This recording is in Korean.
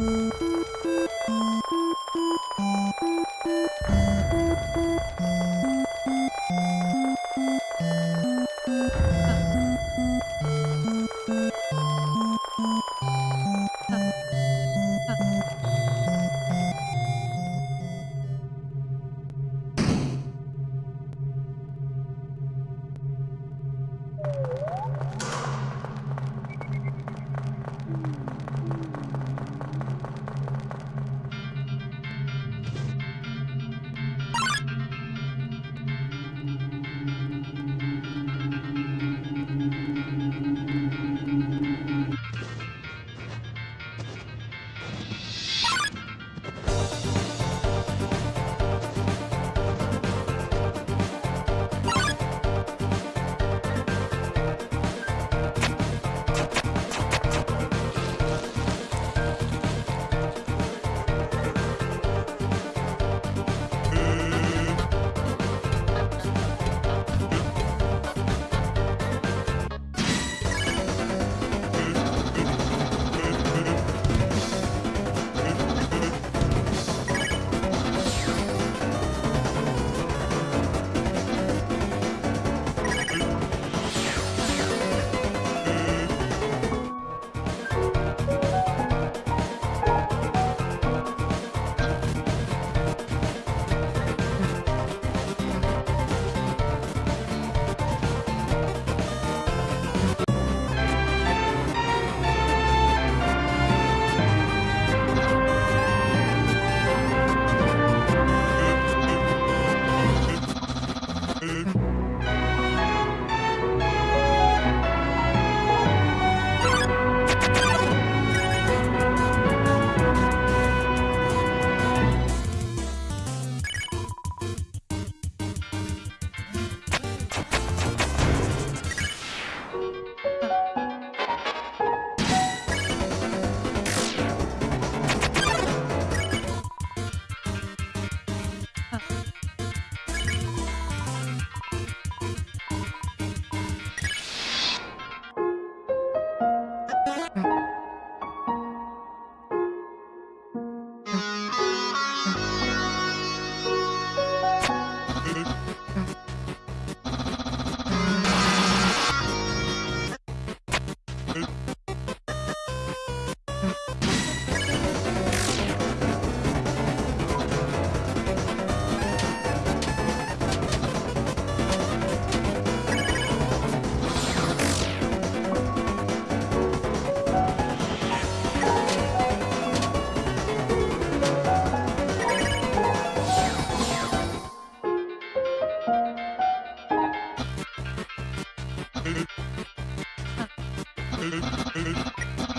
you. えっ?